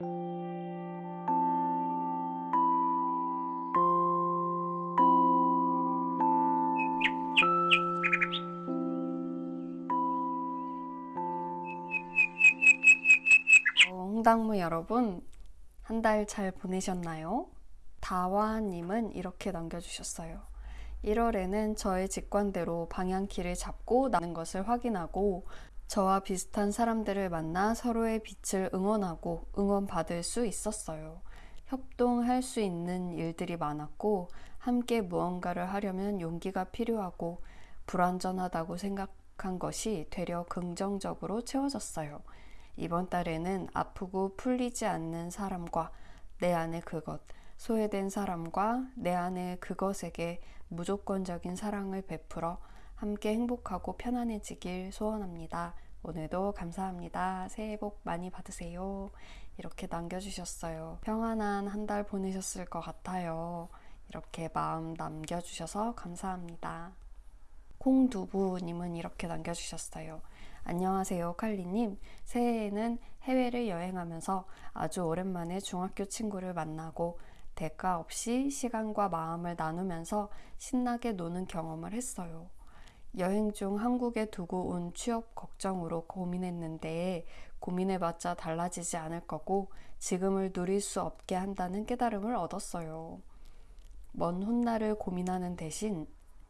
어, 홍당무 여러분, 한 달 잘 보내셨나요? 다와님은 이렇게 남겨주셨어요. 1월에는 저의 직관대로 방향키를 잡고 나는 것을 확인하고 저와 비슷한 사람들을 만나 서로의 빛을 응원하고 응원받을 수 있었어요. 협동할 수 있는 일들이 많았고 함께 무언가를 하려면 용기가 필요하고 불완전하다고 생각한 것이 되려 긍정적으로 채워졌어요. 이번 달에는 아프고 풀리지 않는 사람과 내 안의 그것, 소외된 사람과 내 안의 그것에게 무조건적인 사랑을 베풀어 함께 행복하고 편안해지길 소원합니다. 오늘도 감사합니다. 새해 복 많이 받으세요. 이렇게 남겨주셨어요. 평안한 한 달 보내셨을 것 같아요. 이렇게 마음 남겨주셔서 감사합니다. 콩두부님은 이렇게 남겨주셨어요. 안녕하세요, 칼리님. 새해에는 해외를 여행하면서 아주 오랜만에 중학교 친구를 만나고 대가 없이 시간과 마음을 나누면서 신나게 노는 경험을 했어요. 여행 중 한국에 두고 온 취업 걱정으로 고민했는데 고민해봤자 달라지지 않을 거고 지금을 누릴 수 없게 한다는 깨달음을 얻었어요. 먼 훗날을 고민하는 대신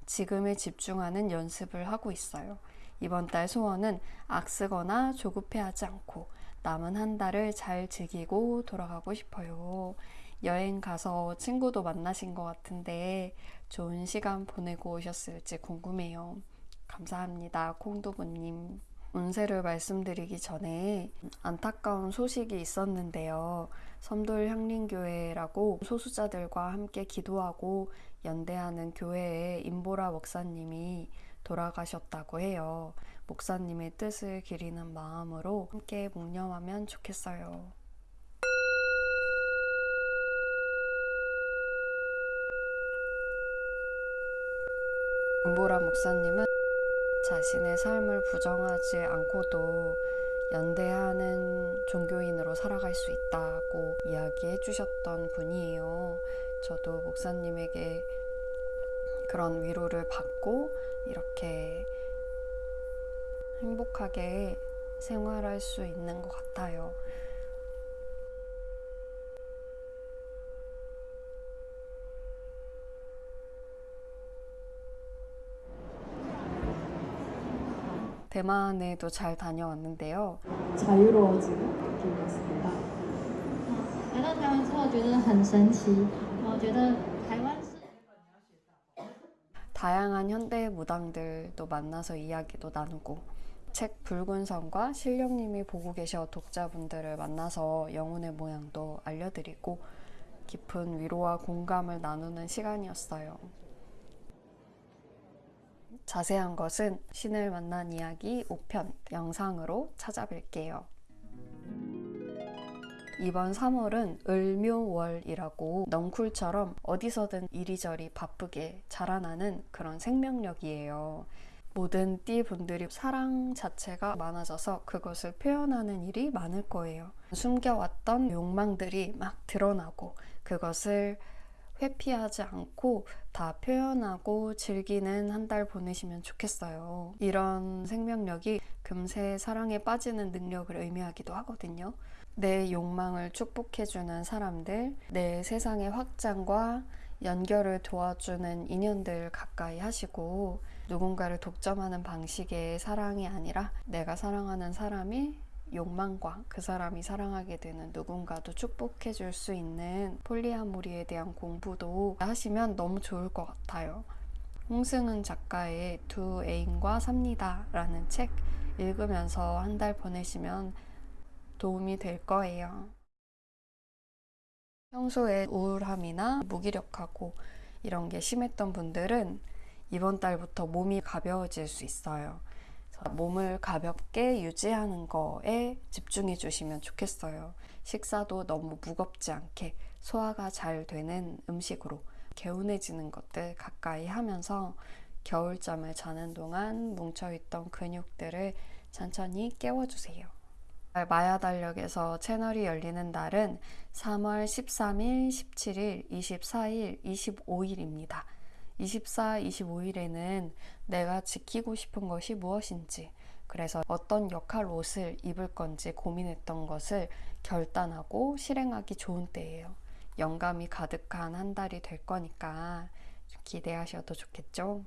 지금에 집중하는 연습을 하고 있어요. 이번 달 소원은 악쓰거나 조급해하지 않고 남은 한 달을 잘 즐기고 돌아가고 싶어요. 여행 가서 친구도 만나신 것 같은데 좋은 시간 보내고 오셨을지 궁금해요. 감사합니다. 콩두부님. 운세를 말씀드리기 전에 안타까운 소식이 있었는데요. 섬돌 향림교회라고 소수자들과 함께 기도하고 연대하는 교회의 임보라 목사님이 돌아가셨다고 해요. 목사님의 뜻을 기리는 마음으로 함께 묵념하면 좋겠어요. 임보라 목사님은 자신의 삶을 부정하지 않고도 연대하는 종교인으로 살아갈 수 있다고 이야기해 주셨던 분이에요. 저도 목사님에게 그런 위로를 받고 이렇게 행복하게 생활할 수 있는 것 같아요. 대만에도 잘 다녀왔는데요. 자유로워지는 느낌이었습니다. 来到台湾之后，觉得很神奇。我觉得台湾是 다양한 현대 무당들도 만나서 이야기도 나누고 책 붉은 선과 실령님이 보고 계셔 독자분들을 만나서 영혼의 모양도 알려드리고 깊은 위로와 공감을 나누는 시간이었어요. 자세한 것은 신을 만난 이야기 5편 영상으로 찾아뵐게요. 이번 3월은 을묘월이라고 넝쿨처럼 어디서든 이리저리 바쁘게 자라나는 그런 생명력이에요. 모든 띠 분들이 사랑 자체가 많아져서 그것을 표현하는 일이 많을 거예요. 숨겨왔던 욕망들이 막 드러나고 그것을 회피하지 않고 다 표현하고 즐기는 한 달 보내시면 좋겠어요. 이런 생명력이 금세 사랑에 빠지는 능력을 의미하기도 하거든요. 내 욕망을 축복해주는 사람들, 내 세상의 확장과 연결을 도와주는 인연들 가까이 하시고 누군가를 독점하는 방식의 사랑이 아니라 내가 사랑하는 사람이 욕망과 그 사람이 사랑하게 되는 누군가도 축복해 줄 수 있는 폴리아모리에 대한 공부도 하시면 너무 좋을 것 같아요. 홍승은 작가의 두 애인과 삽니다 라는 책 읽으면서 한 달 보내시면 도움이 될 거예요. 평소에 우울함이나 무기력하고 이런 게 심했던 분들은 이번 달부터 몸이 가벼워질 수 있어요. 몸을 가볍게 유지하는 거에 집중해 주시면 좋겠어요. 식사도 너무 무겁지 않게 소화가 잘 되는 음식으로 개운해지는 것들 가까이 하면서 겨울잠을 자는 동안 뭉쳐있던 근육들을 천천히 깨워주세요. 마야 달력에서 채널이 열리는 날은 3월 13일, 17일, 24일, 25일입니다. 24, 25일에는 내가 지키고 싶은 것이 무엇인지, 그래서 어떤 역할 옷을 입을 건지 고민했던 것을 결단하고 실행하기 좋은 때예요. 영감이 가득한 한 달이 될 거니까 기대하셔도 좋겠죠?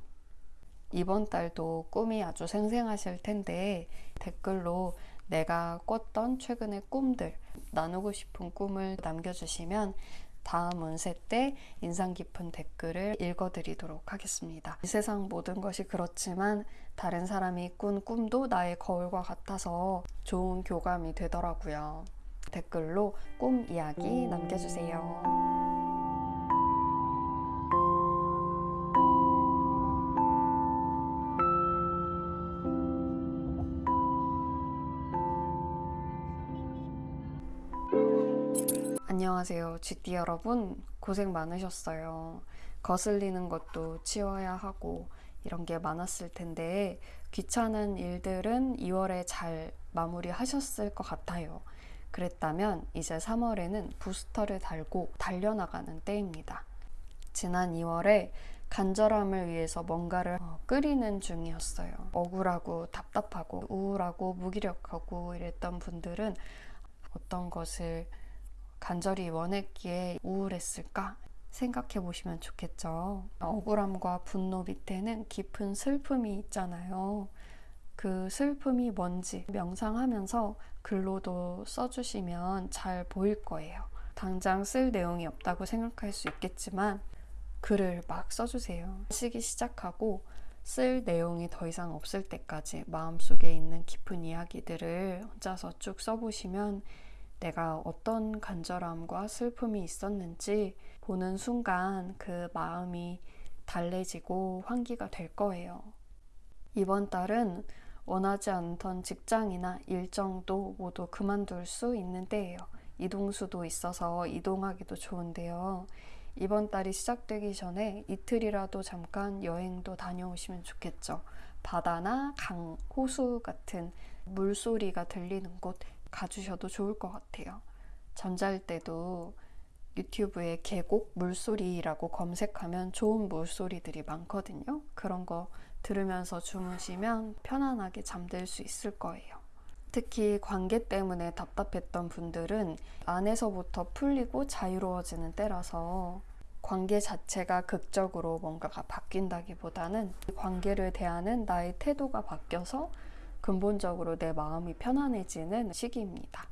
이번 달도 꿈이 아주 생생하실 텐데 댓글로 내가 꿨던 최근의 꿈들, 나누고 싶은 꿈을 남겨주시면 다음 운세 때 인상 깊은 댓글을 읽어드리도록 하겠습니다. 이 세상 모든 것이 그렇지만 다른 사람이 꾼 꿈도 나의 거울과 같아서 좋은 교감이 되더라고요. 댓글로 꿈 이야기 남겨주세요. 안녕하세요. GD 여러분. 고생 많으셨어요. 거슬리는 것도 치워야 하고 이런 게 많았을 텐데 귀찮은 일들은 2월에 잘 마무리하셨을 것 같아요. 그랬다면 이제 3월에는 부스터를 달고 달려나가는 때입니다. 지난 2월에 간절함을 위해서 뭔가를 어, 끓이는 중이었어요. 억울하고 답답하고 우울하고 무기력하고 이랬던 분들은 어떤 것을 간절히 원했기에 우울했을까 생각해 보시면 좋겠죠. 억울함과 분노 밑에는 깊은 슬픔이 있잖아요. 그 슬픔이 뭔지 명상하면서 글로도 써주시면 잘 보일 거예요. 당장 쓸 내용이 없다고 생각할 수 있겠지만 글을 막 써주세요. 쓰기 시작하고 쓸 내용이 더 이상 없을 때까지 마음속에 있는 깊은 이야기들을 혼자서 쭉 써보시면 내가 어떤 간절함과 슬픔이 있었는지 보는 순간 그 마음이 달래지고 환기가 될 거예요. 이번 달은 원하지 않던 직장이나 일정도 모두 그만둘 수 있는 때예요. 이동수도 있어서 이동하기도 좋은데요. 이번 달이 시작되기 전에 이틀이라도 잠깐 여행도 다녀오시면 좋겠죠. 바다나 강, 호수 같은 물소리가 들리는 곳 가주셔도 좋을 것 같아요. 잠잘 때도 유튜브에 계곡 물소리라고 검색하면 좋은 물소리들이 많거든요. 그런 거 들으면서 주무시면 편안하게 잠들 수 있을 거예요. 특히 관계 때문에 답답했던 분들은 안에서부터 풀리고 자유로워지는 때라서 관계 자체가 극적으로 뭔가가 바뀐다기보다는 관계를 대하는 나의 태도가 바뀌어서 근본적으로 내 마음이 편안해지는 시기입니다.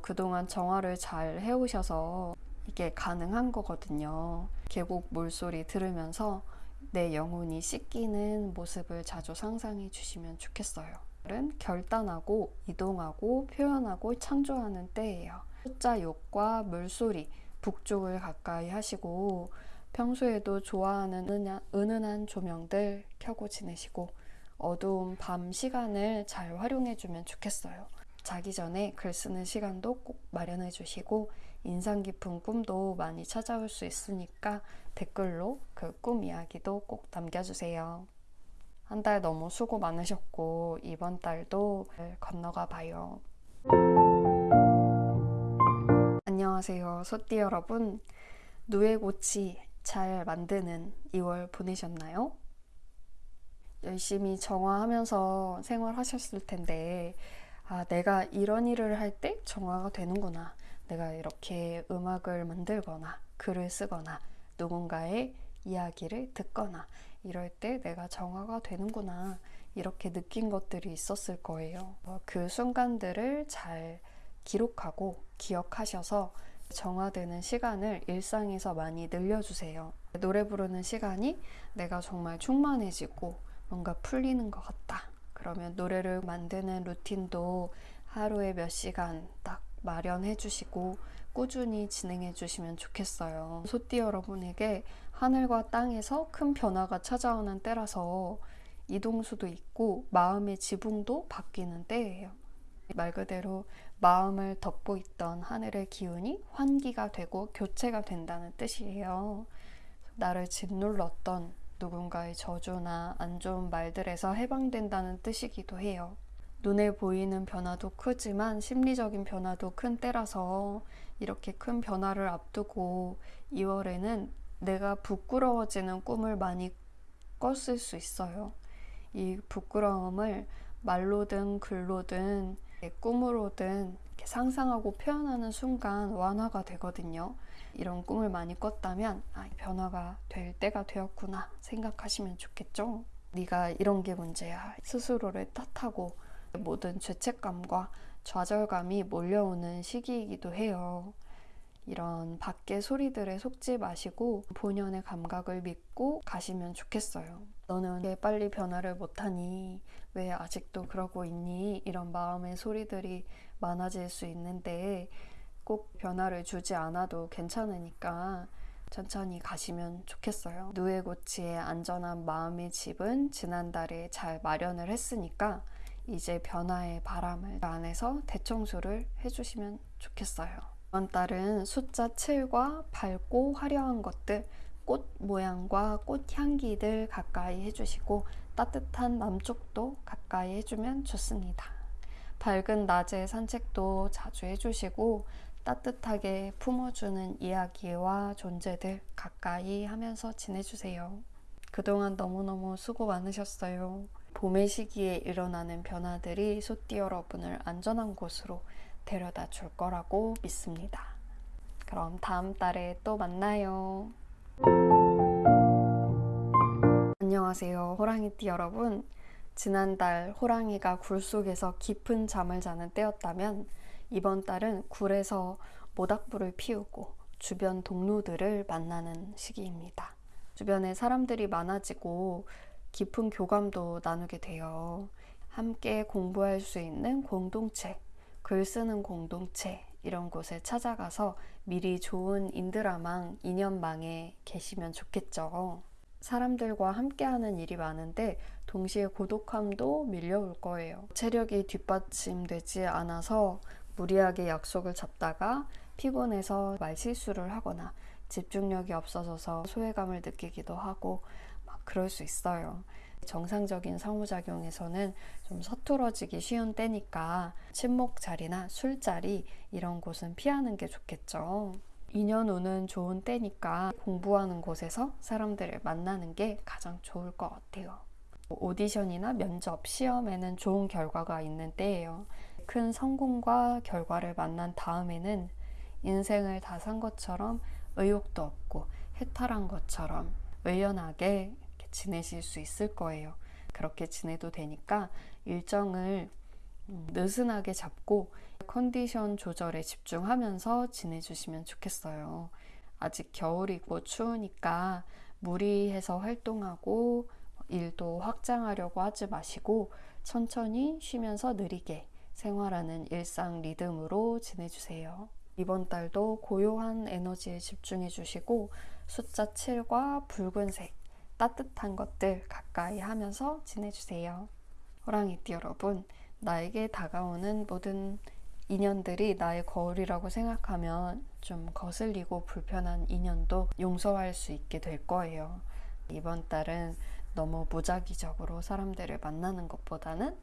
그동안 정화를 잘 해오셔서 이게 가능한 거거든요. 계곡 물소리 들으면서 내 영혼이 씻기는 모습을 자주 상상해 주시면 좋겠어요. 은 결단하고 이동하고 표현하고 창조하는 때예요. 숫자 욕과 물소리, 북쪽을 가까이 하시고 평소에도 좋아하는 은은한 조명들 켜고 지내시고 어두운 밤 시간을 잘 활용해 주면 좋겠어요. 자기 전에 글 쓰는 시간도 꼭 마련해 주시고 인상 깊은 꿈도 많이 찾아올 수 있으니까 댓글로 그 꿈 이야기도 꼭 남겨주세요. 한 달 너무 수고 많으셨고 이번 달도 건너가 봐요. 안녕하세요. 소띠 여러분. 누에고치 잘 만드는 2월 보내셨나요? 열심히 정화하면서 생활하셨을 텐데, 아, 내가 이런 일을 할 때 정화가 되는구나. 내가 이렇게 음악을 만들거나, 글을 쓰거나, 누군가의 이야기를 듣거나, 이럴 때 내가 정화가 되는구나. 이렇게 느낀 것들이 있었을 거예요. 어, 그 순간들을 잘 기록하고 기억하셔서 정화되는 시간을 일상에서 많이 늘려주세요. 노래 부르는 시간이 내가 정말 충만해지고 뭔가 풀리는 것 같다. 그러면 노래를 만드는 루틴도 하루에 몇 시간 딱 마련해 주시고 꾸준히 진행해 주시면 좋겠어요. 소띠 여러분에게 하늘과 땅에서 큰 변화가 찾아오는 때라서 이동수도 있고 마음의 지붕도 바뀌는 때예요. 말 그대로 마음을 덮고 있던 하늘의 기운이 환기가 되고 교체가 된다는 짓이에요. 나를 짓눌렀던 누군가의 저주나 안 좋은 말들에서 해방된다는 뜻이기도 해요. 눈에 보이는 변화도 크지만 심리적인 변화도 큰 때라서 이렇게 큰 변화를 앞두고 2월에는 내가 부끄러워지는 꿈을 많이 꿨을 수 있어요. 이 부끄러움을 말로든 글로든 꿈으로든 상상하고 표현하는 순간 완화가 되거든요. 이런 꿈을 많이 꿨다면 아, 변화가 될 때가 되었구나 생각하시면 좋겠죠. 네가 이런 게 문제야. 스스로를 탓하고 모든 죄책감과 좌절감이 몰려오는 시기이기도 해요. 이런 밖의 소리들에 속지 마시고 본연의 감각을 믿고 가시면 좋겠어요. 너는 왜 빨리 변화를 못하니? 왜 아직도 그러고 있니? 이런 마음의 소리들이 많아질 수 있는데 꼭 변화를 주지 않아도 괜찮으니까 천천히 가시면 좋겠어요. 누에고치의 안전한 마음의 집은 지난달에 잘 마련을 했으니까 이제 변화의 바람을 그 안에서 대청소를 해주시면 좋겠어요. 이번 달은 숫자 7과 밝고 화려한 것들, 꽃 모양과 꽃 향기들 가까이 해주시고 따뜻한 남쪽도 가까이 해주면 좋습니다. 밝은 낮에 산책도 자주 해주시고 따뜻하게 품어주는 이야기와 존재들 가까이 하면서 지내주세요. 그동안 너무너무 수고 많으셨어요. 봄의 시기에 일어나는 변화들이 소띠 여러분을 안전한 곳으로 데려다 줄 거라고 믿습니다. 그럼 다음 달에 또 만나요. 안녕하세요. 호랑이띠 여러분. 지난달 호랑이가 굴 속에서 깊은 잠을 자는 때였다면 이번 달은 굴에서 모닥불을 피우고 주변 동료들을 만나는 시기입니다. 주변에 사람들이 많아지고 깊은 교감도 나누게 돼요. 함께 공부할 수 있는 공동체, 글 쓰는 공동체 이런 곳에 찾아가서 미리 좋은 인드라망, 인연망에 계시면 좋겠죠. 사람들과 함께하는 일이 많은데 동시에 고독함도 밀려올 거예요. 체력이 뒷받침되지 않아서 무리하게 약속을 잡다가 피곤해서 말실수를 하거나 집중력이 없어져서 소외감을 느끼기도 하고 막 그럴 수 있어요. 정상적인 상호작용에서는 좀 서툴어지기 쉬운 때니까 친목 자리나 술자리 이런 곳은 피하는 게 좋겠죠. 인연 오는 좋은 때니까 공부하는 곳에서 사람들을 만나는 게 가장 좋을 것 같아요. 오디션이나 면접, 시험에는 좋은 결과가 있는 때예요. 큰 성공과 결과를 만난 다음에는 인생을 다 산 것처럼 의욕도 없고 해탈한 것처럼 의연하게 지내실 수 있을 거예요. 그렇게 지내도 되니까 일정을 음, 느슨하게 잡고 컨디션 조절에 집중하면서 지내주시면 좋겠어요. 아직 겨울이고 추우니까 무리해서 활동하고 일도 확장하려고 하지 마시고 천천히 쉬면서 느리게 생활하는 일상 리듬으로 지내주세요. 이번 달도 고요한 에너지에 집중해 주시고 숫자 7과 붉은색 따뜻한 것들 가까이 하면서 지내주세요. 호랑이띠 여러분, 나에게 다가오는 모든 인연들이 나의 거울이라고 생각하면 좀 거슬리고 불편한 인연도 용서할 수 있게 될 거예요. 이번 달은 너무 무작위적으로 사람들을 만나는 것보다는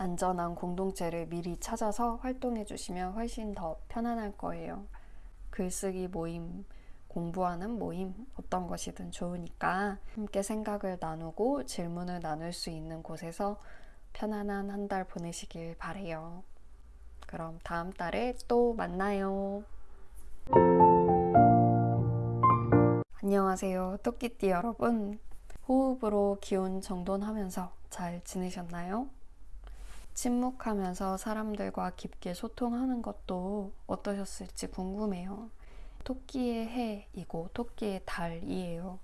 안전한 공동체를 미리 찾아서 활동해 주시면 훨씬 더 편안할 거예요. 글쓰기 모임, 공부하는 모임, 어떤 것이든 좋으니까 함께 생각을 나누고 질문을 나눌 수 있는 곳에서 편안한 한 달 보내시길 바래요. 그럼 다음 달에 또 만나요. 안녕하세요. 토끼띠 여러분. 호흡으로 기운 정돈하면서 잘 지내셨나요? 침묵하면서 사람들과 깊게 소통하는 것도 어떠셨을지 궁금해요. 토끼의 해이고 토끼의 달이에요.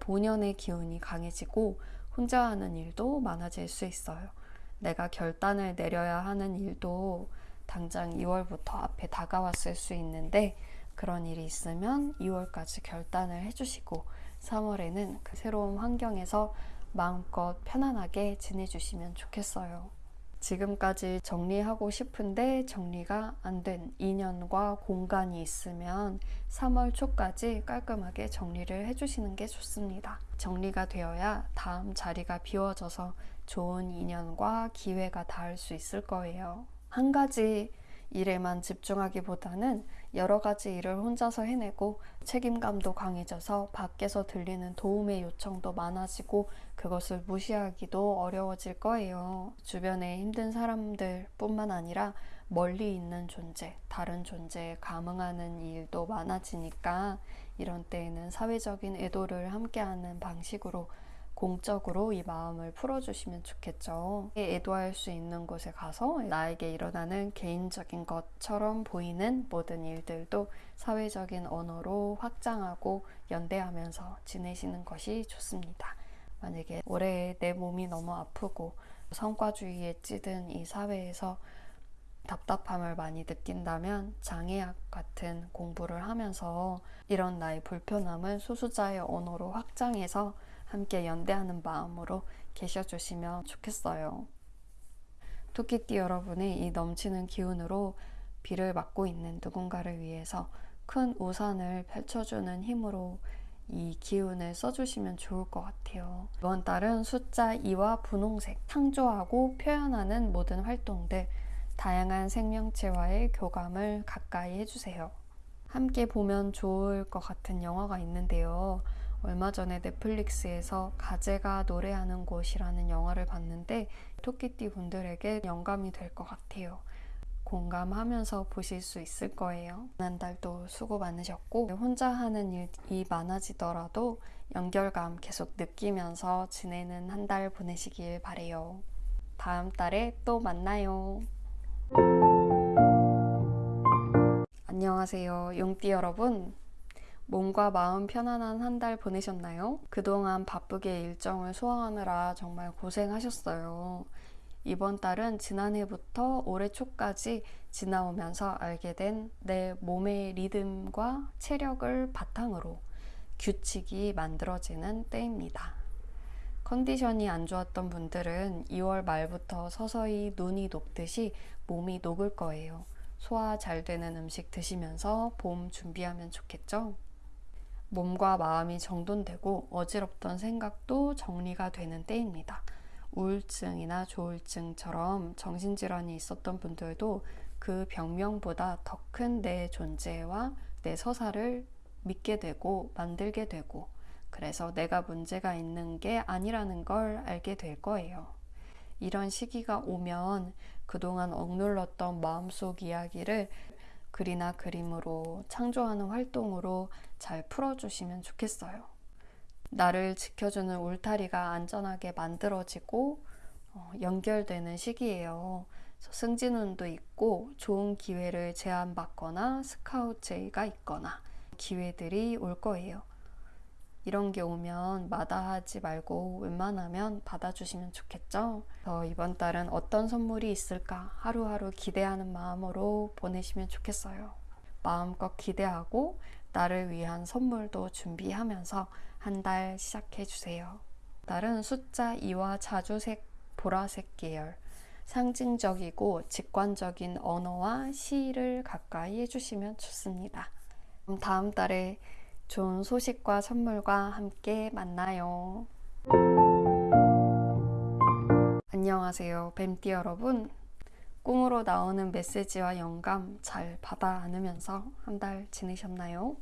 본연의 기운이 강해지고 혼자 하는 일도 많아질 수 있어요. 내가 결단을 내려야 하는 일도 당장 2월부터 앞에 다가왔을 수 있는데 그런 일이 있으면 2월까지 결단을 해주시고 3월에는 그 새로운 환경에서 마음껏 편안하게 지내주시면 좋겠어요. 지금까지 정리하고 싶은데 정리가 안 된 인연과 공간이 있으면 3월 초까지 깔끔하게 정리를 해주시는 게 좋습니다. 정리가 되어야 다음 자리가 비워져서 좋은 인연과 기회가 닿을 수 있을 거예요. 한 가지 일에만 집중하기보다는 여러 가지 일을 혼자서 해내고 책임감도 강해져서 밖에서 들리는 도움의 요청도 많아지고 그것을 무시하기도 어려워질 거예요. 주변에 힘든 사람들 뿐만 아니라 멀리 있는 존재, 다른 존재에 감응하는 일도 많아지니까 이런 때에는 사회적인 애도를 함께하는 방식으로 공적으로 이 마음을 풀어주시면 좋겠죠. 애도할 수 있는 곳에 가서 나에게 일어나는 개인적인 것처럼 보이는 모든 일들도 사회적인 언어로 확장하고 연대하면서 지내시는 것이 좋습니다. 만약에 올해 내 몸이 너무 아프고 성과주의에 찌든 이 사회에서 답답함을 많이 느낀다면 장애학 같은 공부를 하면서 이런 나의 불편함을 소수자의 언어로 확장해서 함께 연대하는 마음으로 계셔 주시면 좋겠어요. 토끼띠 여러분의 이 넘치는 기운으로 비를 맞고 있는 누군가를 위해서 큰 우산을 펼쳐주는 힘으로 이 기운을 써주시면 좋을 것 같아요. 이번 달은 숫자 2와 분홍색, 창조하고 표현하는 모든 활동들, 다양한 생명체와의 교감을 가까이 해주세요. 함께 보면 좋을 것 같은 영화가 있는데요. 얼마 전에 넷플릭스에서 가재가 노래하는 곳이라는 영화를 봤는데 토끼띠 분들에게 영감이 될 것 같아요. 공감하면서 보실 수 있을 거예요. 지난달도 수고 많으셨고 혼자 하는 일이 많아지더라도 연결감 계속 느끼면서 지내는 한 달 보내시길 바래요. 다음 달에 또 만나요. 안녕하세요. 용띠 여러분. 몸과 마음 편안한 한 달 보내셨나요? 그동안 바쁘게 일정을 소화하느라 정말 고생하셨어요. 이번 달은 지난해부터 올해 초까지 지나오면서 알게 된 내 몸의 리듬과 체력을 바탕으로 규칙이 만들어지는 때입니다. 컨디션이 안 좋았던 분들은 2월 말부터 서서히 눈이 녹듯이 몸이 녹을 거예요. 소화 잘 되는 음식 드시면서 봄 준비하면 좋겠죠? 몸과 마음이 정돈되고 어지럽던 생각도 정리가 되는 때입니다. 우울증이나 조울증처럼 정신질환이 있었던 분들도 그 병명보다 더 큰 내 존재와 내 서사를 믿게 되고 만들게 되고 그래서 내가 문제가 있는 게 아니라는 걸 알게 될 거예요. 이런 시기가 오면 그동안 억눌렀던 마음속 이야기를 글이나 그림으로 창조하는 활동으로 잘 풀어주시면 좋겠어요. 나를 지켜주는 울타리가 안전하게 만들어지고 어, 연결되는 시기예요. 승진운도 있고 좋은 기회를 제안받거나 스카우트 제의가 있거나 기회들이 올 거예요. 이런 게 오면 마다하지 말고 웬만하면 받아주시면 좋겠죠? 저 이번 달은 어떤 선물이 있을까 하루하루 기대하는 마음으로 보내시면 좋겠어요. 마음껏 기대하고 나를 위한 선물도 준비하면서 한 달 시작해 주세요. 달은 숫자 2와 자주색 보라색 계열 상징적이고 직관적인 언어와 시를 가까이 해주시면 좋습니다. 다음 달에 좋은 소식과 선물과 함께 만나요. 안녕하세요. 뱀띠 여러분. 꿈으로 나오는 메시지와 영감 잘 받아 안으면서 한 달 지내셨나요?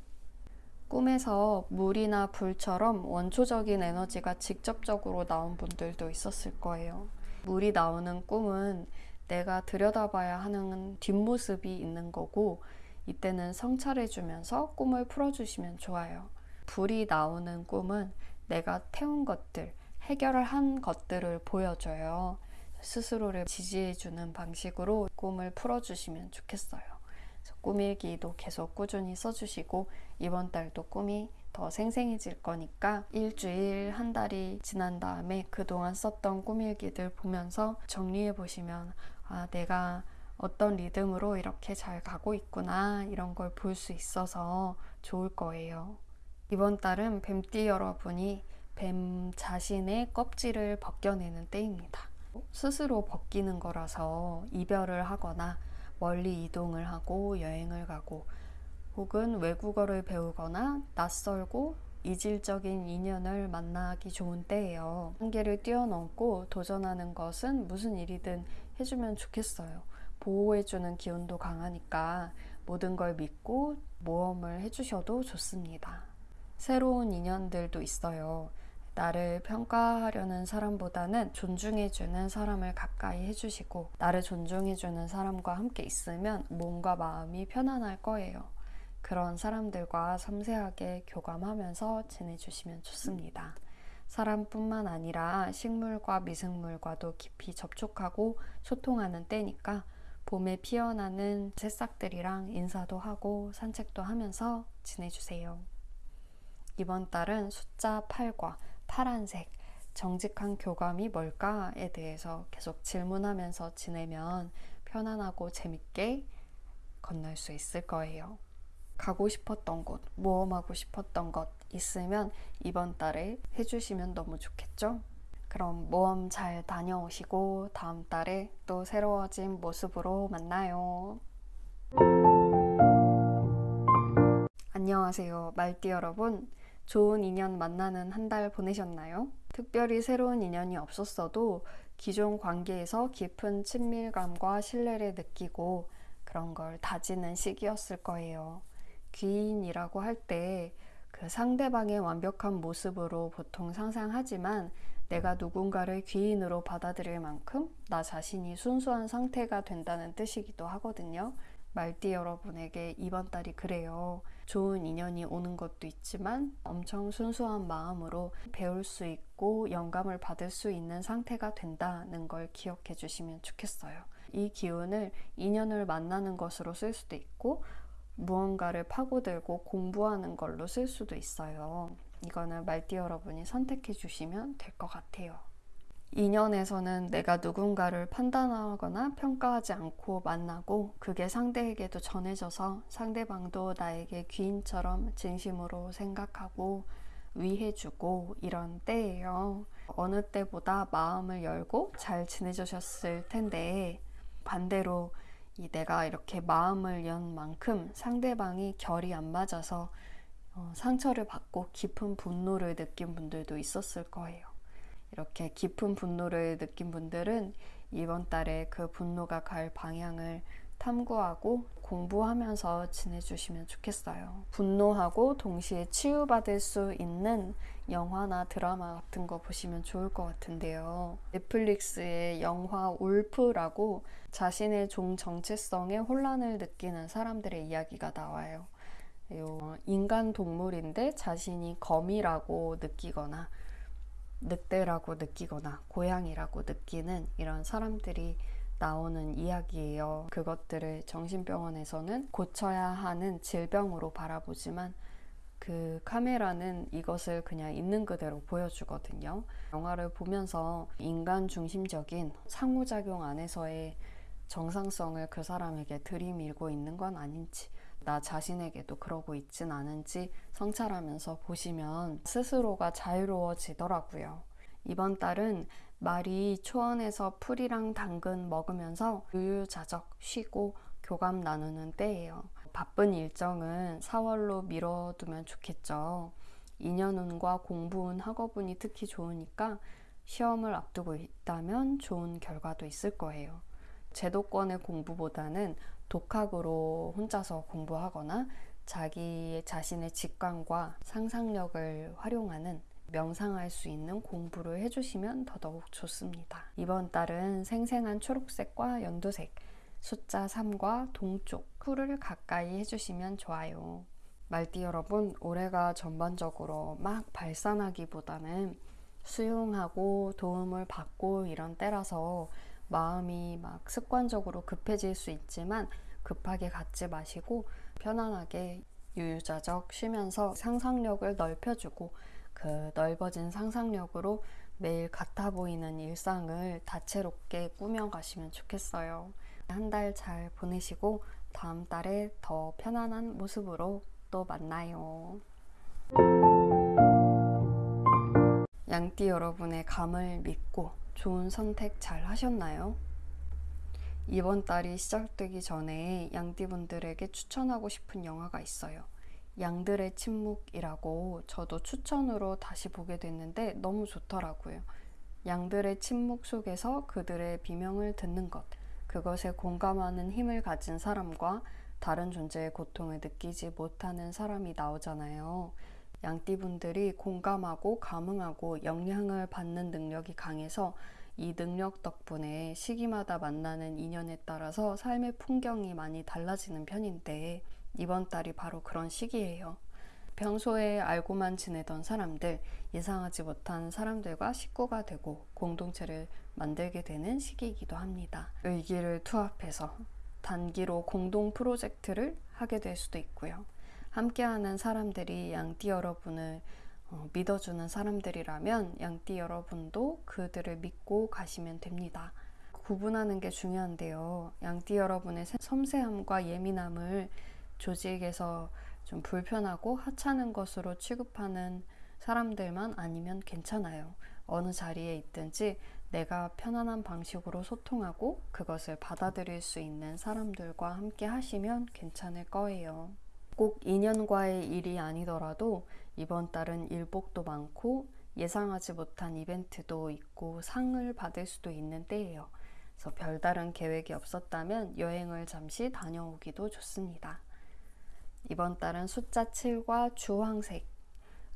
꿈에서 물이나 불처럼 원초적인 에너지가 직접적으로 나온 분들도 있었을 거예요. 물이 나오는 꿈은 내가 들여다봐야 하는 뒷모습이 있는 거고 이때는 성찰해주면서 꿈을 풀어주시면 좋아요. 불이 나오는 꿈은 내가 태운 것들, 해결을 한 것들을 보여줘요. 스스로를 지지해주는 방식으로 꿈을 풀어주시면 좋겠어요. 꿈일기도 계속 꾸준히 써주시고 이번 달도 꿈이 더 생생해질 거니까 일주일, 한 달이 지난 다음에 그동안 썼던 꿈일기들 보면서 정리해 보시면 아, 내가 어떤 리듬으로 이렇게 잘 가고 있구나 이런 걸 볼 수 있어서 좋을 거예요. 이번 달은 뱀띠 여러분이 뱀 자신의 껍질을 벗겨내는 때입니다. 스스로 벗기는 거라서 이별을 하거나 멀리 이동을 하고 여행을 가고 혹은 외국어를 배우거나 낯설고 이질적인 인연을 만나기 좋은 때예요. 한계를 뛰어넘고 도전하는 것은 무슨 일이든 해주면 좋겠어요. 보호해주는 기운도 강하니까 모든 걸 믿고 모험을 해주셔도 좋습니다. 새로운 인연들도 있어요. 나를 평가하려는 사람보다는 존중해주는 사람을 가까이 해주시고, 나를 존중해주는 사람과 함께 있으면 몸과 마음이 편안할 거예요. 그런 사람들과 섬세하게 교감하면서 지내주시면 좋습니다. 사람뿐만 아니라 식물과 미생물과도 깊이 접촉하고 소통하는 때니까 봄에 피어나는 새싹들이랑 인사도 하고 산책도 하면서 지내주세요. 이번 달은 숫자 8과 파란색, 정직한 교감이 뭘까에 대해서 계속 질문하면서 지내면 편안하고 재밌게 건널 수 있을 거예요. 가고 싶었던 곳, 모험하고 싶었던 것 있으면 이번 달에 해주시면 너무 좋겠죠? 그럼 모험 잘 다녀오시고 다음 달에 또 새로워진 모습으로 만나요. 안녕하세요. 말띠 여러분. 좋은 인연 만나는 한 달 보내셨나요? 특별히 새로운 인연이 없었어도 기존 관계에서 깊은 친밀감과 신뢰를 느끼고 그런 걸 다지는 시기였을 거예요. 귀인이라고 할 때 그 상대방의 완벽한 모습으로 보통 상상하지만 내가 누군가를 귀인으로 받아들일 만큼 나 자신이 순수한 상태가 된다는 뜻이기도 하거든요. 말띠 여러분에게 이번 달이 그래요. 좋은 인연이 오는 것도 있지만 엄청 순수한 마음으로 배울 수 있고 영감을 받을 수 있는 상태가 된다는 걸 기억해 주시면 좋겠어요. 이 기운을 인연을 만나는 것으로 쓸 수도 있고 무언가를 파고들고 공부하는 걸로 쓸 수도 있어요. 이거는 말띠 여러분이 선택해 주시면 될 것 같아요. 인연에서는 내가 누군가를 판단하거나 평가하지 않고 만나고 그게 상대에게도 전해져서 상대방도 나에게 귀인처럼 진심으로 생각하고 위해주고 이런 때예요. 어느 때보다 마음을 열고 잘 지내주셨을 텐데 반대로 이 내가 이렇게 마음을 연 만큼 상대방이 결이 안 맞아서 어, 상처를 받고 깊은 분노를 느낀 분들도 있었을 거예요. 이렇게 깊은 분노를 느낀 분들은 이번 달에 그 분노가 갈 방향을 탐구하고 공부하면서 지내주시면 좋겠어요. 분노하고 동시에 치유받을 수 있는 영화나 드라마 같은 거 보시면 좋을 것 같은데요. 넷플릭스의 영화 울프라고 자신의 종 정체성에 혼란을 느끼는 사람들의 이야기가 나와요. 인간 동물인데 자신이 거미라고 느끼거나 늑대라고 느끼거나 고양이라고 느끼는 이런 사람들이 나오는 이야기예요. 그것들을 정신병원에서는 고쳐야 하는 질병으로 바라보지만 그 카메라는 이것을 그냥 있는 그대로 보여주거든요. 영화를 보면서 인간 중심적인 상호작용 안에서의 정상성을 그 사람에게 들이밀고 있는 건 아닌지, 나 자신에게도 그러고 있진 않은지 성찰하면서 보시면 스스로가 자유로워지더라고요. 이번 달은 말이 초원에서 풀이랑 당근 먹으면서 유유자적 쉬고 교감 나누는 때예요. 바쁜 일정은 4월로 미뤄두면 좋겠죠. 2년운과 공부운 학업운이 특히 좋으니까 시험을 앞두고 있다면 좋은 결과도 있을 거예요. 제도권의 공부보다는 독학으로 혼자서 공부하거나 자기 자신의 직관과 상상력을 활용하는 명상할 수 있는 공부를 해주시면 더더욱 좋습니다. 이번 달은 생생한 초록색과 연두색, 숫자 3과 동쪽, 풀을 가까이 해주시면 좋아요. 말띠 여러분, 올해가 전반적으로 막 발산하기보다는 수용하고 도움을 받고 이런 때라서 마음이 막 습관적으로 급해질 수 있지만 급하게 갖지 마시고 편안하게 유유자적 쉬면서 상상력을 넓혀주고 그 넓어진 상상력으로 매일 같아 보이는 일상을 다채롭게 꾸며가시면 좋겠어요. 한 달 잘 보내시고 다음 달에 더 편안한 모습으로 또 만나요. 양띠 여러분의 감을 믿고 좋은 선택 잘 하셨나요? 이번 달이 시작되기 전에 양띠분들에게 추천하고 싶은 영화가 있어요. 양들의 침묵이라고 저도 추천으로 다시 보게 됐는데 너무 좋더라고요. 양들의 침묵 속에서 그들의 비명을 듣는 것, 그것에 공감하는 힘을 가진 사람과 다른 존재의 고통을 느끼지 못하는 사람이 나오잖아요. 양띠분들이 공감하고 감흥하고 영향을 받는 능력이 강해서 이 능력 덕분에 시기마다 만나는 인연에 따라서 삶의 풍경이 많이 달라지는 편인데 이번 달이 바로 그런 시기예요. 평소에 알고만 지내던 사람들, 예상하지 못한 사람들과 식구가 되고 공동체를 만들게 되는 시기이기도 합니다. 의기를 투합해서 단기로 공동 프로젝트를 하게 될 수도 있고요. 함께하는 사람들이 양띠 여러분을 어, 믿어주는 사람들이라면 양띠 여러분도 그들을 믿고 가시면 됩니다. 구분하는 게 중요한데요. 양띠 여러분의 섬세함과 예민함을 조직에서 좀 불편하고 하찮은 것으로 취급하는 사람들만 아니면 괜찮아요. 어느 자리에 있든지 내가 편안한 방식으로 소통하고 그것을 받아들일 수 있는 사람들과 함께 하시면 괜찮을 거예요. 꼭 인연과의 일이 아니더라도 이번 달은 일복도 많고 예상하지 못한 이벤트도 있고 상을 받을 수도 있는 때예요. 그래서 별다른 계획이 없었다면 여행을 잠시 다녀오기도 좋습니다. 이번 달은 숫자 7과 주황색,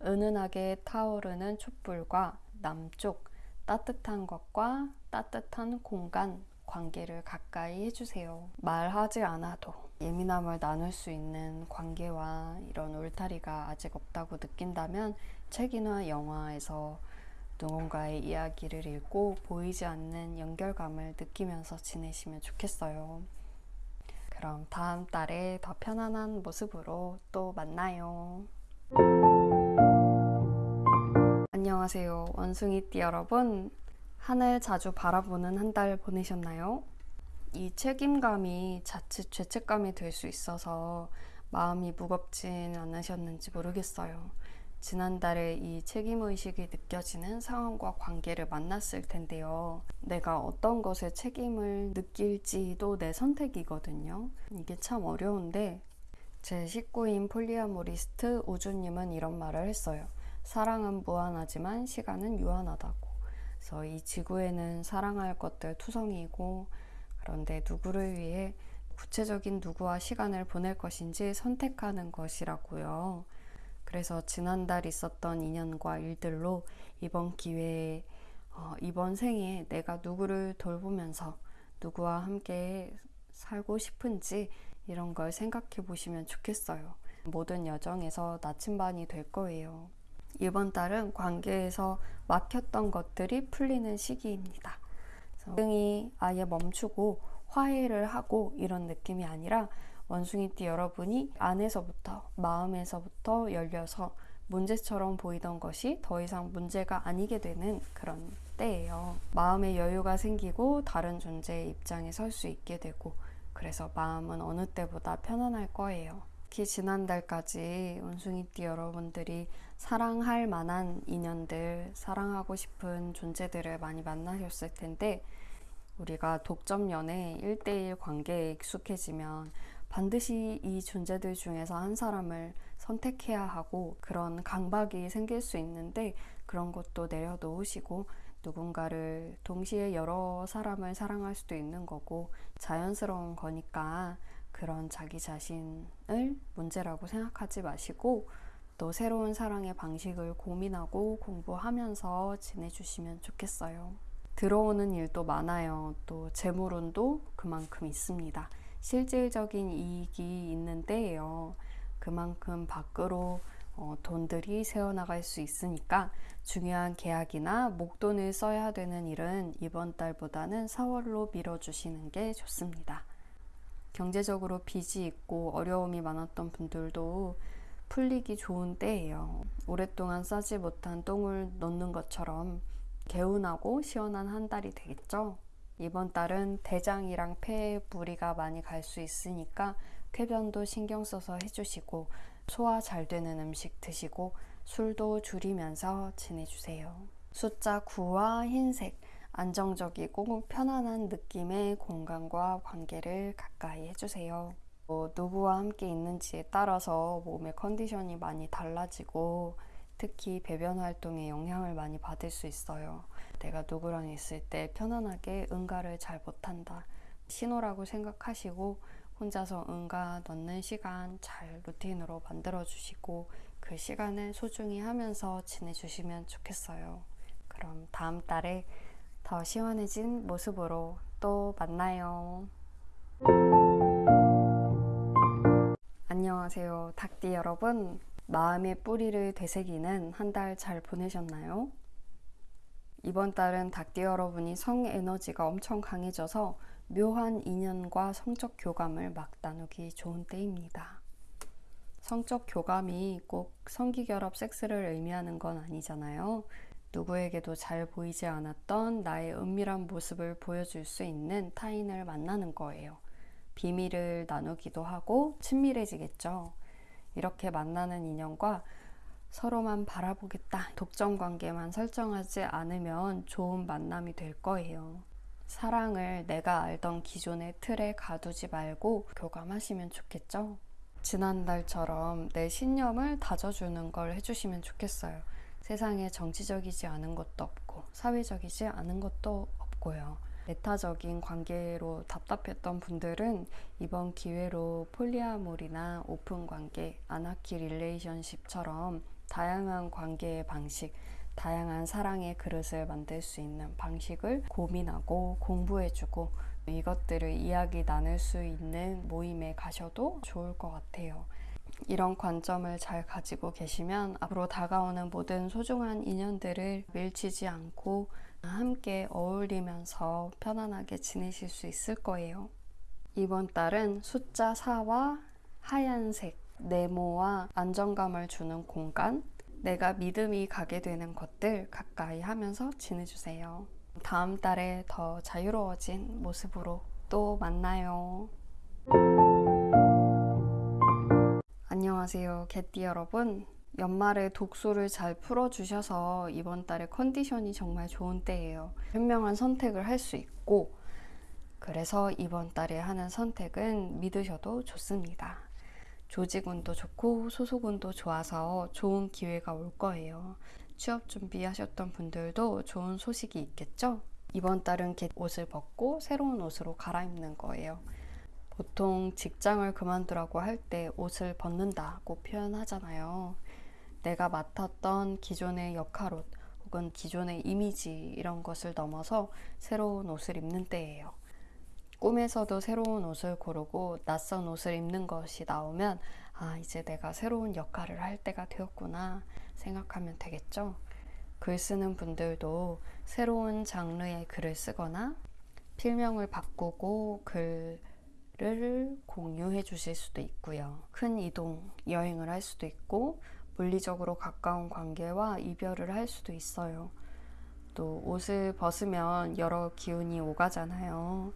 은은하게 타오르는 촛불과 남쪽, 따뜻한 것과 따뜻한 공간, 관계를 가까이 해주세요. 말하지 않아도 예민함을 나눌 수 있는 관계와 이런 울타리가 아직 없다고 느낀다면 책이나 영화에서 누군가의 이야기를 읽고 보이지 않는 연결감을 느끼면서 지내시면 좋겠어요. 그럼 다음 달에 더 편안한 모습으로 또 만나요. 안녕하세요. 원숭이띠 여러분. 하늘 자주 바라보는 한 달 보내셨나요? 이 책임감이 자칫 죄책감이 될 수 있어서 마음이 무겁진 않으셨는지 모르겠어요. 지난달에 이 책임의식이 느껴지는 상황과 관계를 만났을 텐데요. 내가 어떤 것에 책임을 느낄지도 내 선택이거든요. 이게 참 어려운데, 제 식구인 polyamorist 우주님은 이런 말을 했어요. 사랑은 무한하지만 시간은 유한하다고. 그래서 이 지구에는 사랑할 것들 투성이고, 그런데 누구를 위해 구체적인 누구와 시간을 보낼 것인지 선택하는 것이라고요. 그래서 지난달 있었던 인연과 일들로 이번 기회에 어, 이번 생에 내가 누구를 돌보면서 누구와 함께 살고 싶은지 이런 걸 생각해 보시면 좋겠어요. 모든 여정에서 나침반이 될 거예요. 이번 달은 관계에서 막혔던 것들이 풀리는 시기입니다. 등이 아예 멈추고 화해를 하고 이런 느낌이 아니라 원숭이띠 여러분이 안에서부터 마음에서부터 열려서 문제처럼 보이던 것이 더 이상 문제가 아니게 되는 그런 때예요. 마음의 여유가 생기고 다른 존재의 입장에 설 수 있게 되고 그래서 마음은 어느 때보다 편안할 거예요. 특히 지난달까지 원숭이띠 여러분들이 사랑할 만한 인연들, 사랑하고 싶은 존재들을 많이 만나셨을 텐데 우리가 독점 연애 1대1 관계에 익숙해지면 반드시 이 존재들 중에서 한 사람을 선택해야 하고 그런 강박이 생길 수 있는데 그런 것도 내려놓으시고 누군가를 동시에 여러 사람을 사랑할 수도 있는 거고 자연스러운 거니까 그런 자기 자신을 문제라고 생각하지 마시고 또 새로운 사랑의 방식을 고민하고 공부하면서 지내주시면 좋겠어요. 들어오는 일도 많아요. 또 재물운도 그만큼 있습니다. 실질적인 이익이 있는 때예요. 그만큼 밖으로 어, 돈들이 새어나갈 수 있으니까 중요한 계약이나 목돈을 써야 되는 일은 이번 달보다는 4월로 미뤄주시는 게 좋습니다. 경제적으로 빚이 있고 어려움이 많았던 분들도 풀리기 좋은 때예요. 오랫동안 싸지 못한 똥을 놓는 것처럼 개운하고 시원한 한 달이 되겠죠? 이번 달은 대장이랑 폐에 무리가 많이 갈 수 있으니까 쾌변도 신경 써서 해주시고 소화 잘 되는 음식 드시고 술도 줄이면서 지내주세요. 숫자 9와 흰색, 안정적이고 편안한 느낌의 공간과 관계를 가까이 해주세요. 어, 누구와 함께 있는지에 따라서 몸의 컨디션이 많이 달라지고 특히 배변 활동에 영향을 많이 받을 수 있어요. 내가 누구랑 있을 때 편안하게 응가를 잘 못한다. 신호라고 생각하시고 혼자서 응가 넣는 시간 잘 루틴으로 만들어 주시고 그 시간을 소중히 하면서 지내주시면 좋겠어요. 그럼 다음 달에 더 시원해진 모습으로 또 만나요. 안녕하세요. 닭띠 여러분. 마음의 뿌리를 되새기는 한 달 잘 보내셨나요? 이번 달은 닭띠 여러분이 성 에너지가 엄청 강해져서 묘한 인연과 성적 교감을 막 나누기 좋은 때입니다. 성적 교감이 꼭 성기결합 섹스를 의미하는 건 아니잖아요. 누구에게도 잘 보이지 않았던 나의 은밀한 모습을 보여줄 수 있는 타인을 만나는 거예요. 비밀을 나누기도 하고 친밀해지겠죠. 이렇게 만나는 인연과 서로만 바라보겠다. 독점 관계만 설정하지 않으면 좋은 만남이 될 거예요. 사랑을 내가 알던 기존의 틀에 가두지 말고 교감하시면 좋겠죠? 지난달처럼 내 신념을 다져주는 걸 해주시면 좋겠어요. 세상에 정치적이지 않은 것도 없고 사회적이지 않은 것도 없고요. 배타적인 관계로 답답했던 분들은 이번 기회로 polyamory나 open 관계, anarchy relationship처럼 다양한 관계의 방식, 다양한 사랑의 그릇을 만들 수 있는 방식을 고민하고 공부해주고 이것들을 이야기 나눌 수 있는 모임에 가셔도 좋을 것 같아요. 이런 관점을 잘 가지고 계시면 앞으로 다가오는 모든 소중한 인연들을 밀치지 않고 함께 어울리면서 편안하게 지내실 수 있을 거예요. 이번 달은 숫자 4와 하얀색, 네모와 안정감을 주는 공간, 내가 믿음이 가게 되는 것들 가까이 하면서 지내주세요. 다음 달에 더 자유로워진 모습으로 또 만나요. 안녕하세요, 개띠 여러분. 연말에 독소를 잘 풀어주셔서 이번 달에 컨디션이 정말 좋은 때예요. 현명한 선택을 할 수 있고, 그래서 이번 달에 하는 선택은 믿으셔도 좋습니다. 조직운도 좋고 소속운도 좋아서 좋은 기회가 올 거예요. 취업 준비하셨던 분들도 좋은 소식이 있겠죠? 이번 달은 겟 옷을 벗고 새로운 옷으로 갈아입는 거예요. 보통 직장을 그만두라고 할 때 옷을 벗는다고 표현하잖아요. 내가 맡았던 기존의 역할옷 혹은 기존의 이미지 이런 것을 넘어서 새로운 옷을 입는 때예요. 꿈에서도 새로운 옷을 고르고 낯선 옷을 입는 것이 나오면 아, 이제 내가 새로운 역할을 할 때가 되었구나 생각하면 되겠죠. 글 쓰는 분들도 새로운 장르의 글을 쓰거나 필명을 바꾸고 글을 공유해 주실 수도 있고요. 큰 이동, 여행을 할 수도 있고 물리적으로 가까운 관계와 이별을 할 수도 있어요. 또 옷을 벗으면 여러 기운이 오가잖아요.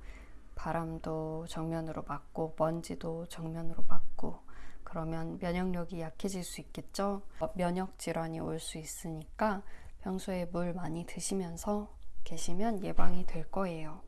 바람도 정면으로 맞고 먼지도 정면으로 맞고 그러면 면역력이 약해질 수 있겠죠. 면역 질환이 올 수 있으니까 평소에 물 많이 드시면서 계시면 예방이 될 거예요.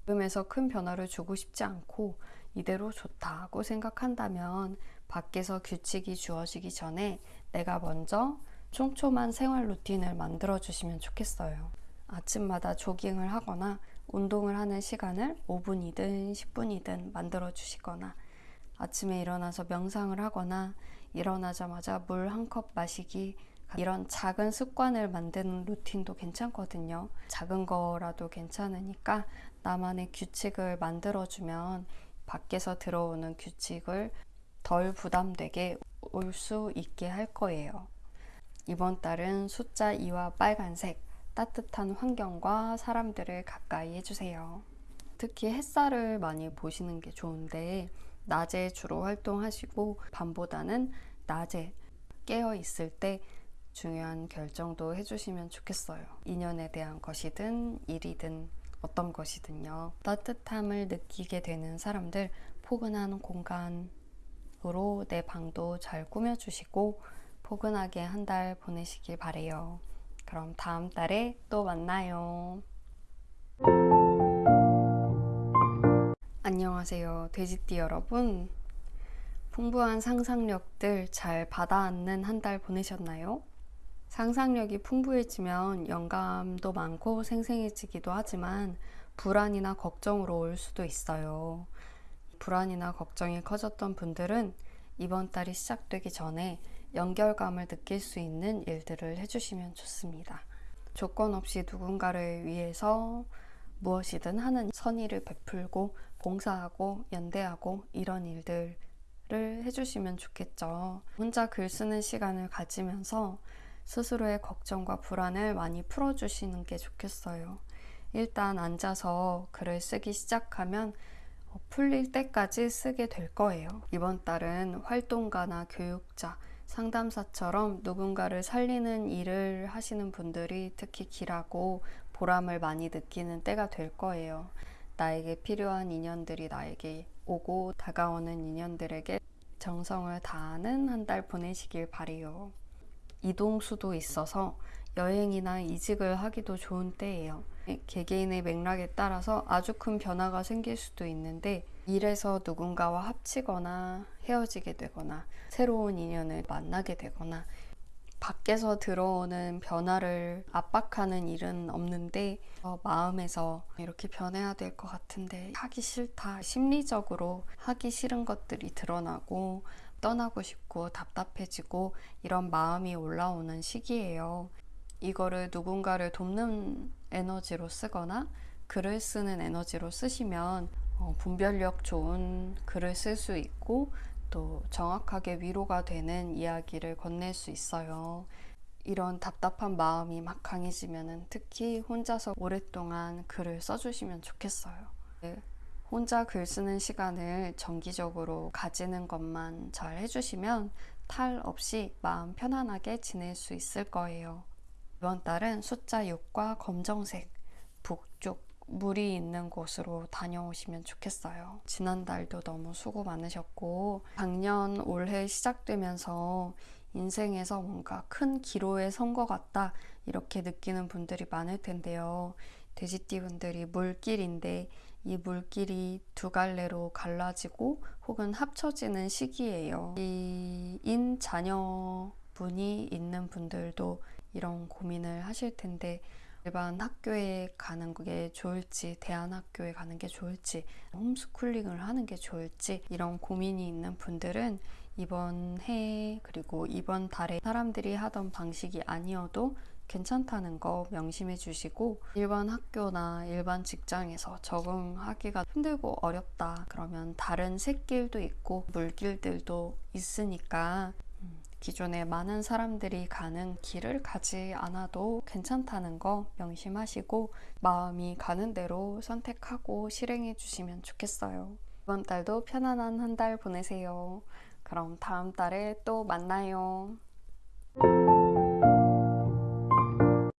지금에서 큰 변화를 주고 싶지 않고 이대로 좋다고 생각한다면 밖에서 규칙이 주어지기 전에 내가 먼저 촘촘한 생활 루틴을 만들어 주시면 좋겠어요. 아침마다 조깅을 하거나 운동을 하는 시간을 5분이든 10분이든 만들어 주시거나 아침에 일어나서 명상을 하거나 일어나자마자 물 한 컵 마시기 이런 작은 습관을 만드는 루틴도 괜찮거든요. 작은 거라도 괜찮으니까 나만의 규칙을 만들어주면 밖에서 들어오는 규칙을 덜 부담되게 올 수 있게 할 거예요. 이번 달은 숫자 2와 빨간색, 따뜻한 환경과 사람들을 가까이 해주세요. 특히 햇살을 많이 보시는 게 좋은데, 낮에 주로 활동하시고, 밤보다는 낮에 깨어 있을 때 중요한 결정도 해주시면 좋겠어요. 인연에 대한 것이든 일이든 어떤 것이든요. 따뜻함을 느끼게 되는 사람들, 포근한 공간 으로 내 방도 잘 꾸며주시고, 포근하게 한 달 보내시길 바래요. 그럼 다음 달에 또 만나요. 안녕하세요. 돼지띠 여러분. 풍부한 상상력들 잘 받아안는 한 달 보내셨나요? 상상력이 풍부해지면 영감도 많고 생생해지기도 하지만 불안이나 걱정으로 올 수도 있어요. 불안이나 걱정이 커졌던 분들은 이번 달이 시작되기 전에 연결감을 느낄 수 있는 일들을 해주시면 좋습니다. 조건 없이 누군가를 위해서 무엇이든 하는 선의를 베풀고 봉사하고 연대하고 이런 일들을 해주시면 좋겠죠. 혼자 글 쓰는 시간을 가지면서 스스로의 걱정과 불안을 많이 풀어주시는 게 좋겠어요. 일단 앉아서 글을 쓰기 시작하면 어, 풀릴 때까지 쓰게 될 거예요. 이번 달은 활동가나 교육자, 상담사처럼 누군가를 살리는 일을 하시는 분들이 특히 길하고 보람을 많이 느끼는 때가 될 거예요. 나에게 필요한 인연들이 나에게 오고 다가오는 인연들에게 정성을 다하는 한 달 보내시길 바래요. 이동수도 있어서 여행이나 이직을 하기도 좋은 때예요. 개개인의 맥락에 따라서 아주 큰 변화가 생길 수도 있는데 일에서 누군가와 합치거나 헤어지게 되거나 새로운 인연을 만나게 되거나 밖에서 들어오는 변화를 압박하는 일은 없는데 어, 마음에서 이렇게 변해야 될 것 같은데 하기 싫다 심리적으로 하기 싫은 것들이 드러나고 떠나고 싶고 답답해지고 이런 마음이 올라오는 시기예요. 이거를 누군가를 돕는 에너지로 쓰거나 글을 쓰는 에너지로 쓰시면 어, 분별력 좋은 글을 쓸 수 있고 또 정확하게 위로가 되는 이야기를 건넬 수 있어요. 이런 답답한 마음이 막 강해지면 특히 혼자서 오랫동안 글을 써주시면 좋겠어요. 네, 혼자 글 쓰는 시간을 정기적으로 가지는 것만 잘 해주시면 탈 없이 마음 편안하게 지낼 수 있을 거예요. 이번 달은 숫자 6과 검정색, 북쪽, 물이 있는 곳으로 다녀오시면 좋겠어요. 지난달도 너무 수고 많으셨고, 작년 올해 시작되면서 인생에서 뭔가 큰 기로에 선 것 같다, 이렇게 느끼는 분들이 많을 텐데요. 돼지띠 분들이 물길인데, 이 물길이 두 갈래로 갈라지고 혹은 합쳐지는 시기예요. 이 인 자녀 분이 있는 분들도 이런 고민을 하실 텐데 일반 학교에 가는 게 좋을지 대안학교에 가는 게 좋을지 홈스쿨링을 하는 게 좋을지 이런 고민이 있는 분들은 이번 해 그리고 이번 달에 사람들이 하던 방식이 아니어도 괜찮다는 거 명심해 주시고 일반 학교나 일반 직장에서 적응하기가 힘들고 어렵다. 그러면 다른 샛길도 있고 물길들도 있으니까 기존에 많은 사람들이 가는 길을 가지 않아도 괜찮다는 거 명심하시고 마음이 가는 대로 선택하고 실행해 주시면 좋겠어요. 이번 달도 편안한 한 달 보내세요. 그럼 다음 달에 또 만나요.